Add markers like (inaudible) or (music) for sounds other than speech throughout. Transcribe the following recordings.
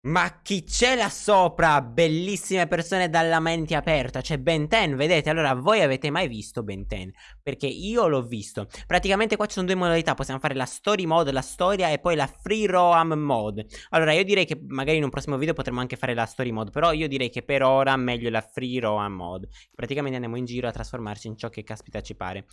Ma chi c'è là sopra? Bellissime persone dalla mente aperta. C'è Ben 10, vedete? Allora, voi avete mai visto Ben 10? Perché io l'ho visto. Praticamente qua ci sono due modalità. Possiamo fare la story mode, la storia, e poi la free roam mode. Allora, io direi che magari in un prossimo video potremo anche fare la story mode. Però io direi che per ora meglio la free roam mode. Praticamente andiamo in giro a trasformarci in ciò che caspita ci pare.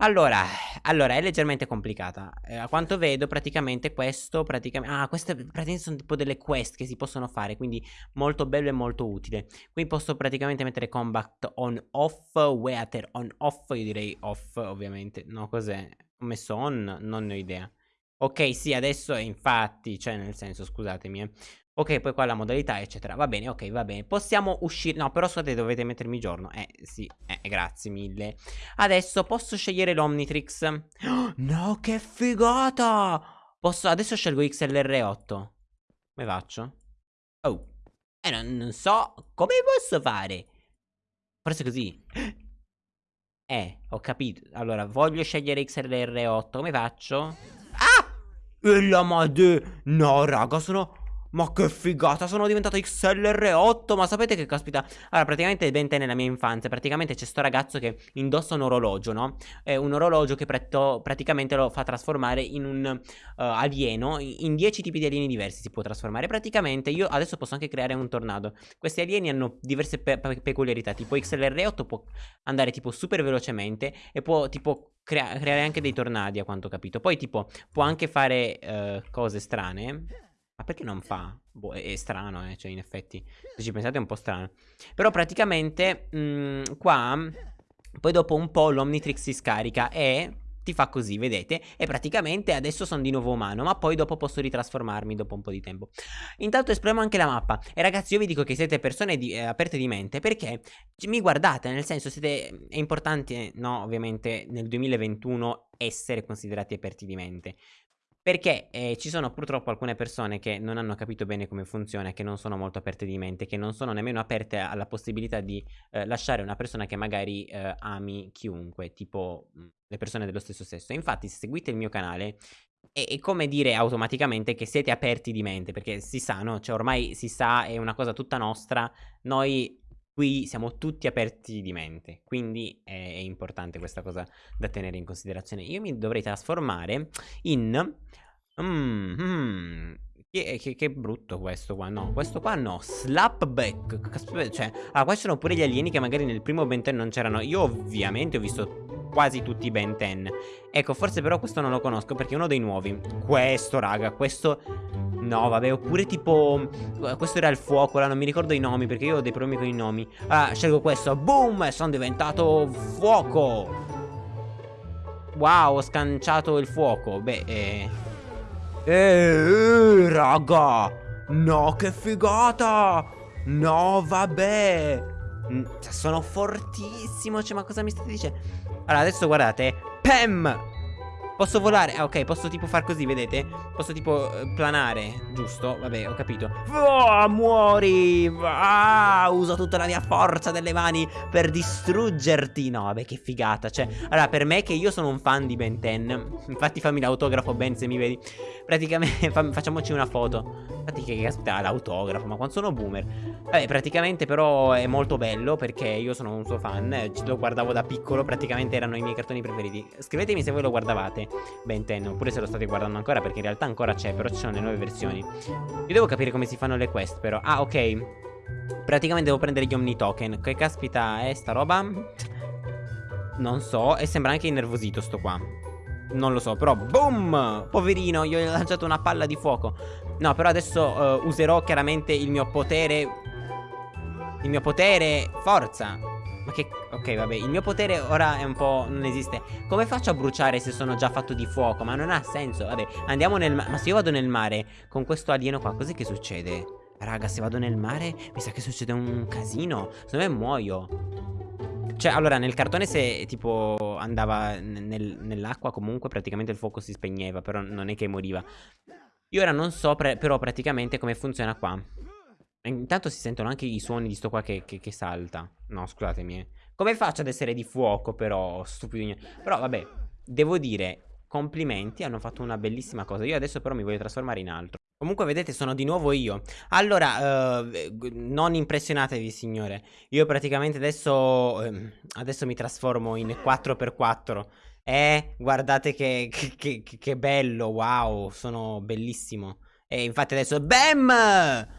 Allora, allora, è leggermente complicata. Eh, a quanto vedo, praticamente questo, praticamente... Ah, queste praticamente sono tipo delle quest che si possono fare, quindi molto bello e molto utile. Qui posso praticamente mettere combat on off, weather on off, io direi off, ovviamente. No, cos'è? Ho messo on? Non ne ho idea. Ok, sì, adesso infatti, cioè nel senso, scusatemi, eh. Ok, poi qua la modalità, eccetera. Va bene, ok, va bene. Possiamo uscire... No, però scusate, dovete mettermi giorno. Eh, sì, eh, grazie mille. Adesso posso scegliere l'Omnitrix. (gasps) No, che figata! Posso... Adesso scelgo XLR8. Come faccio? Oh. Eh, non, non so come posso fare. Forse così. (gasps) Eh, ho capito. Allora, voglio scegliere XLR8. Come faccio? Ah! E la madre... No, raga, sono... Ma che figata, sono diventato XLR8 Ma sapete che caspita? Allora praticamente Bente nella mia infanzia Praticamente c'è sto ragazzo che indossa un orologio no? È un orologio che praticamente lo fa trasformare in un uh, alieno In 10 tipi di alieni diversi si può trasformare. Praticamente io adesso posso anche creare un tornado. Questi alieni hanno diverse pe pe peculiarità Tipo XLR8 può andare tipo super velocemente E può tipo crea creare anche dei tornadi a quanto ho capito. Poi tipo può anche fare uh, cose strane ma perché non fa? Boh, è, è strano, eh, cioè in effetti, se ci pensate è un po' strano. Però praticamente, mh, mm, qua, poi dopo un po' l'Omnitrix si scarica e ti fa così, vedete? E praticamente adesso sono di nuovo umano, ma poi dopo posso ritrasformarmi dopo un po' di tempo. Intanto esploriamo anche la mappa. E ragazzi, io vi dico che siete persone di, eh, aperte di mente perché mi guardate, nel senso siete... È importante, no, ovviamente nel 2021 essere considerati aperti di mente. Perché eh, ci sono purtroppo alcune persone che non hanno capito bene come funziona, che non sono molto aperte di mente, che non sono nemmeno aperte alla possibilità di eh, lasciare una persona che magari eh, ami chiunque, tipo mh, le persone dello stesso sesso. infatti se seguite il mio canale è, è, come dire automaticamente che siete aperti di mente, perché si sa, no? Cioè ormai si sa, è una cosa tutta nostra, noi qui siamo tutti aperti di mente, quindi è, importante questa cosa da tenere in considerazione. Io mi dovrei trasformare in... Mm, mm, che, che, che, brutto questo qua, no, questo qua no, Slapback, cioè, ah, questi sono pure gli alieni che magari nel primo Ben 10 non c'erano, io ovviamente ho visto quasi tutti i Ben 10, ecco, forse però questo non lo conosco perché è uno dei nuovi, questo raga, questo No, vabbè, oppure tipo... Questo era il fuoco, là, non mi ricordo i nomi perché io ho dei problemi con i nomi. Ah, scelgo questo. Boom! Sono diventato fuoco! Wow, ho scanciato il fuoco. Beh, eh... Eh, raga! No, che figata! No, vabbè! Cioè, sono fortissimo, cioè, ma cosa mi state dicendo? Allora, adesso guardate. Pam! Posso volare? Ah, ok, posso tipo far così, vedete? Posso tipo eh, planare, giusto? Vabbè, ho capito. Oh, muori! Ah, uso tutta la mia forza delle mani per distruggerti. No, vabbè, che figata. Cioè, allora, per me che io sono un fan di Ben 10, infatti fammi l'autografo Ben se mi vedi. Praticamente, (laughs) facciamoci una foto. Infatti che caspita l'autografo, ma quando sono boomer. Vabbè, praticamente però è molto bello perché io sono un suo fan. Lo guardavo da piccolo, praticamente erano i miei cartoni preferiti. Scrivetemi se voi lo guardavate. Ben 10 oppure se lo state guardando ancora perché in realtà ancora c'è però ci sono le nuove versioni. Io devo capire come si fanno le quest però. Ah ok. Praticamente devo prendere gli Omni Token. Che caspita è sta roba? Non so E sembra anche innervosito sto qua. Non lo so, però boom! Poverino, gli ho lanciato una palla di fuoco. No, però adesso uh, userò chiaramente il mio potere. Il mio potere Forza ma che... Ok, vabbè, il mio potere ora è un po'... non esiste. Come faccio a bruciare se sono già fatto di fuoco? Ma non ha senso. Vabbè, andiamo nel mare. Ma se io vado nel mare con questo alieno qua, cos'è che succede? Raga, se vado nel mare, mi sa che succede un casino. Secondo me muoio. Cioè, allora, nel cartone se tipo andava nel, nell'acqua comunque praticamente il fuoco si spegneva, però non è che moriva. Io ora non so però praticamente come funziona qua. Intanto si sentono anche i suoni di sto qua che, che, che salta. No, scusatemi. Eh. Come faccio ad essere di fuoco, però, stupido. Però, vabbè, devo dire, complimenti, hanno fatto una bellissima cosa. Io adesso però mi voglio trasformare in altro. Comunque vedete sono di nuovo io Allora uh, non impressionatevi signore Io praticamente adesso uh, Adesso mi trasformo in 4x4 Eh guardate che, che, che, che bello Wow sono bellissimo E infatti adesso BAM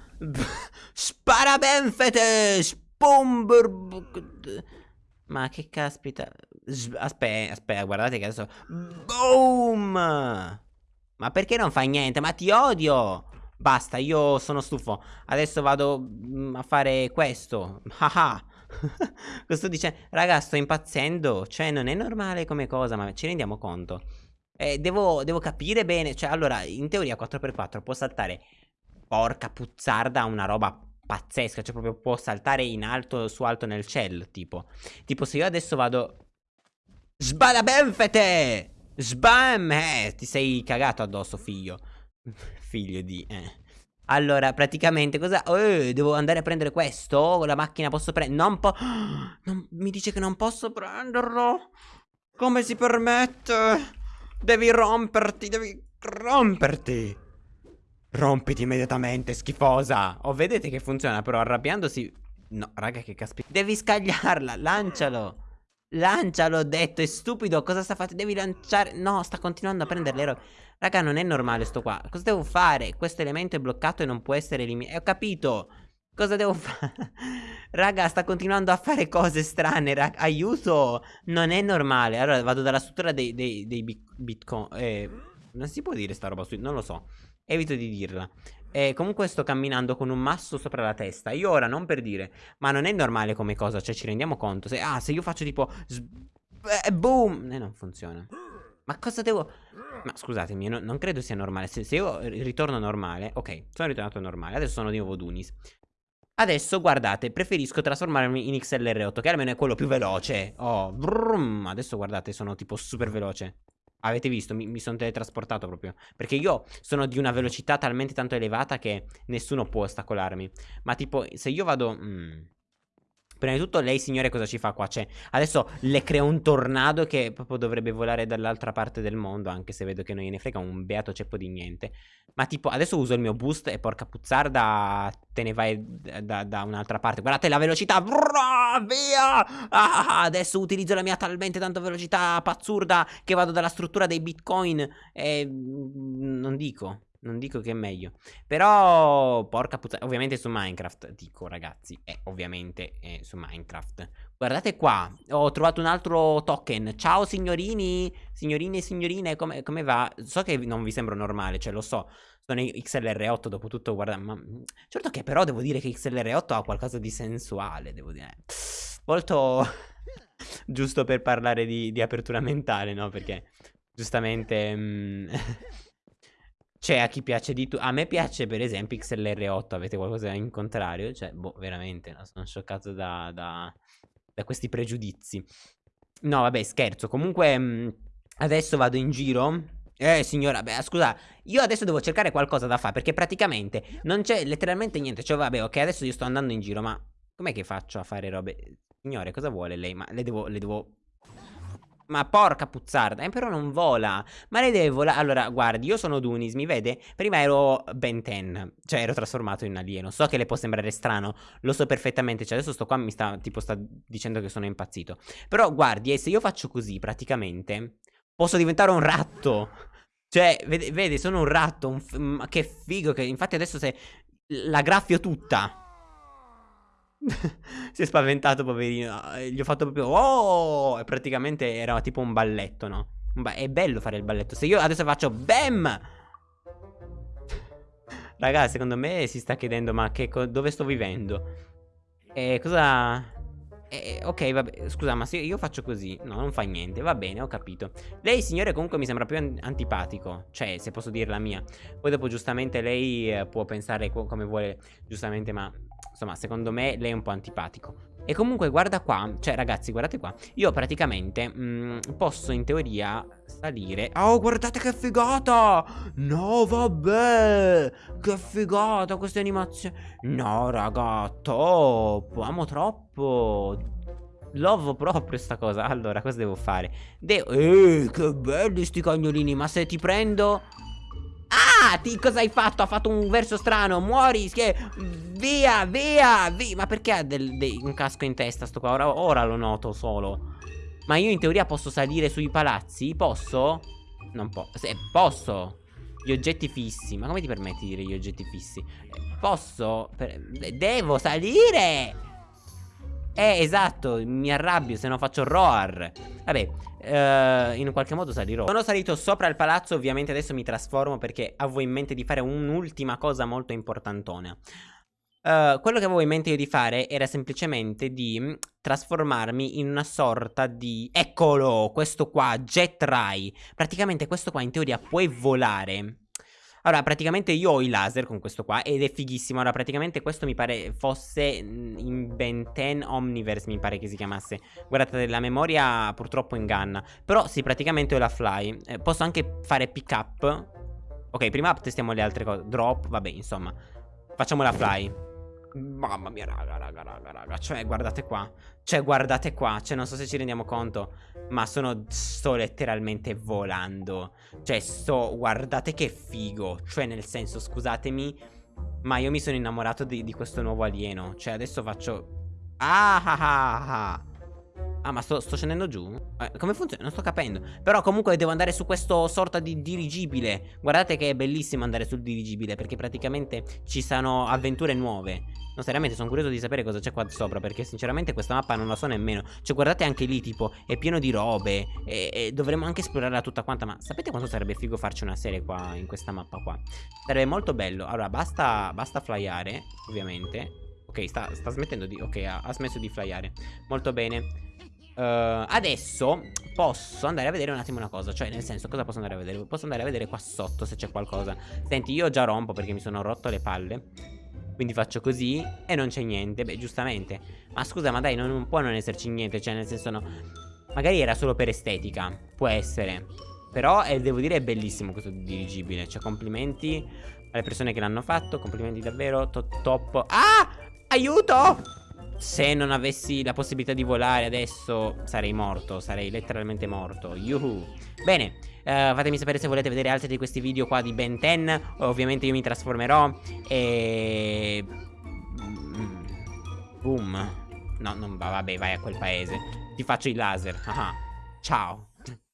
Spara benfete Spumber Ma che caspita Aspetta aspetta guardate che adesso Boom ma perché non fai niente? Ma ti odio! Basta, io sono stufo. Adesso vado mm, a fare questo. Haha. (laughs) Sto dicendo? Raga, sto impazzendo. Cioè, non è normale come cosa, ma ci rendiamo conto. Eh, devo, devo capire bene. Cioè, allora, in teoria 4x4 può saltare. Porca puzzarda, una roba pazzesca. Cioè, proprio può saltare in alto, su alto nel cielo. Tipo, tipo se io adesso vado. Sbada benfete! Sbam! Eh, ti sei cagato addosso, figlio. (laughs) figlio di... Eh. Allora, praticamente cosa... Eh, devo andare a prendere questo? La macchina posso prendere... Non po... (gasps) Non... Mi dice che non posso prenderlo? Come si permette? Devi romperti, devi romperti. Rompiti immediatamente, schifosa. Oh, vedete che funziona, però arrabbiandosi... No, raga, che caspita. Devi scagliarla, lancialo. Lancialo, ho detto, è stupido, cosa sta facendo? Devi lanciare... No, sta continuando a prendere le robe. Raga, non è normale sto qua. Cosa devo fare? Questo elemento è bloccato e non può essere eliminato. Ho capito. Cosa devo fare? (laughs) Raga, sta continuando a fare cose strane. Raga, aiuto. Non è normale. Allora, vado dalla struttura dei, dei, dei bitcoin. Eh, non si può dire sta roba su... Non lo so. Evito di dirla. E comunque sto camminando con un masso sopra la testa. Io ora non per dire, ma non è normale come cosa, cioè ci rendiamo conto. Se, ah, se io faccio tipo... Eh, boom! E eh, non funziona. Ma cosa devo... Ma scusatemi, no, non credo sia normale. Se, se, io ritorno normale... Ok, sono ritornato normale. Adesso sono di nuovo Dunis. Adesso, guardate, preferisco trasformarmi in XLR8, che almeno è quello più veloce. Oh, brum, adesso guardate, sono tipo super veloce. Avete visto? Mi, mi sono teletrasportato proprio. Perché io sono di una velocità talmente tanto elevata che nessuno può ostacolarmi. Ma tipo, se io vado... Mm, Prima di tutto lei signore cosa ci fa qua? Cioè adesso le creo un tornado che proprio dovrebbe volare dall'altra parte del mondo Anche se vedo che non gliene frega un beato ceppo di niente Ma tipo adesso uso il mio boost e porca puzzarda te ne vai da, da un'altra parte Guardate la velocità Via ah, Adesso utilizzo la mia talmente tanta velocità pazzurda che vado dalla struttura dei bitcoin E mm, non dico non dico che è meglio. Però, porca puttana. Ovviamente su Minecraft, dico ragazzi. Eh, ovviamente eh, su Minecraft. Guardate qua. Ho trovato un altro token. Ciao signorini. Signorini e signorine, come, come va? So che non vi sembra normale, cioè lo so. Sono XLR8 dopo tutto, guarda. Ma... Certo che però devo dire che XLR8 ha qualcosa di sensuale, devo dire. Molto... (laughs) Giusto per parlare di, di apertura mentale, no? Perché giustamente... Mm... (laughs) C'è a chi piace di tu. A me piace, per esempio, XLR8. Avete qualcosa in contrario? Cioè, boh, veramente, no? sono scioccato da, da, da, questi pregiudizi. No, vabbè, scherzo. Comunque, mh, mm, adesso vado in giro. Eh, signora, beh, scusa, io adesso devo cercare qualcosa da fare perché praticamente non c'è letteralmente niente. Cioè, vabbè, ok, adesso io sto andando in giro, ma com'è che faccio a fare robe? Signore, cosa vuole lei? Ma le devo, le devo ma porca puzzarda, eh, però non vola. Ma lei deve volare. Allora, guardi, io sono Dunis, mi vede? Prima ero Ben 10, cioè ero trasformato in alieno. So che le può sembrare strano, lo so perfettamente. Cioè, adesso sto qua mi sta, tipo, sta dicendo che sono impazzito. Però, guardi, e se io faccio così, praticamente, posso diventare un ratto. Cioè, vede, vede sono un ratto. Un che figo. Che, infatti, adesso se la graffio tutta. (laughs) si è spaventato, poverino. Gli ho fatto proprio. Oh! E praticamente era tipo un balletto, no? È bello fare il balletto. Se io adesso faccio BAM! Ragazzi, secondo me si sta chiedendo: ma che dove sto vivendo? E cosa. Eh, ok, vabbè, scusa, ma se io faccio così, no, non fa niente, va bene, ho capito. Lei, signore, comunque mi sembra più an antipatico, cioè, se posso dire la mia. Poi dopo, giustamente, lei eh, può pensare co come vuole, giustamente, ma, insomma, secondo me lei è un po' antipatico. E comunque, guarda qua, cioè, ragazzi, guardate qua. Io praticamente mh, mm, posso, in teoria, salire. Oh, guardate che figata! No, vabbè! Che figata queste animazioni! No, raga, top! Amo troppo! Love proprio sta cosa Allora cosa devo fare? Devo... Eh che belli sti cagnolini Ma se ti prendo Ah Ah, ti, cosa hai fatto? Ha fatto un verso strano. Muori. Che... Via, via, via. Ma perché ha del, del, un casco in testa sto qua? Ora, ora lo noto solo. Ma io in teoria posso salire sui palazzi? Posso? Non posso. Se, posso. Gli oggetti fissi. Ma come ti permetti di dire gli oggetti fissi? Eh, posso? Per... Devo salire! Eh, esatto, mi arrabbio se non faccio roar. Vabbè, eh, in qualche modo salirò. Sono salito sopra il palazzo, ovviamente adesso mi trasformo perché avevo in mente di fare un'ultima cosa molto importantona. Uh, quello che avevo in mente io di fare era semplicemente di trasformarmi in una sorta di... Eccolo, questo qua, Jet Ray. Praticamente questo qua in teoria puoi volare. Allora, praticamente io ho i laser con questo qua ed è fighissimo. Allora, praticamente questo mi pare fosse in Ben 10 Omniverse, mi pare che si chiamasse. Guardate, la memoria purtroppo inganna. Però sì, praticamente ho la fly. Eh, posso anche fare pick up. Ok, prima testiamo le altre cose. Drop, vabbè, insomma. Facciamo la fly. Mamma mia, raga, raga, raga, raga. Cioè, guardate qua. Cioè, guardate qua. Cioè, non so se ci rendiamo conto. Ma sono. Sto letteralmente volando. Cioè, sto. Guardate che figo. Cioè, nel senso, scusatemi. Ma io mi sono innamorato di, di questo nuovo alieno. Cioè, adesso faccio. Ah ah ah ah. Ah ma sto, sto scendendo giù? Eh, come funziona? Non sto capendo. Però comunque devo andare su questo sorta di dirigibile. Guardate che è bellissimo andare sul dirigibile Perché praticamente ci sono avventure nuove. No seriamente sono curioso di sapere cosa c'è qua sopra Perché sinceramente questa mappa non la so nemmeno. Cioè guardate anche lì tipo È pieno di robe E, e dovremmo anche esplorarla tutta quanta Ma sapete quanto sarebbe figo farci una serie qua In questa mappa qua? Sarebbe molto bello. Allora basta, basta flyare Ovviamente Ok, sta, sta, smettendo di... Ok, ha, ha, smesso di flyare. Molto bene. Uh, adesso posso andare a vedere un attimo una cosa. Cioè nel senso cosa posso andare a vedere? Posso andare a vedere qua sotto se c'è qualcosa. Senti io già rompo perché mi sono rotto le palle. Quindi faccio così E non c'è niente. Beh giustamente. Ma scusa ma dai non, non può non esserci niente. Cioè nel senso no. Magari era solo per estetica. Può essere. Però eh, devo dire è bellissimo questo dirigibile. Cioè complimenti alle persone che l'hanno fatto. Complimenti davvero. Top top. Ah Aiuto se non avessi la possibilità di volare adesso sarei morto, sarei letteralmente morto. Yuhu. Bene, uh, fatemi sapere se volete vedere altri di questi video qua di Ben 10. Ovviamente io mi trasformerò e... Mm. Boom. No, non va, vabbè, vai a quel paese. Ti faccio il laser. Ah, ciao.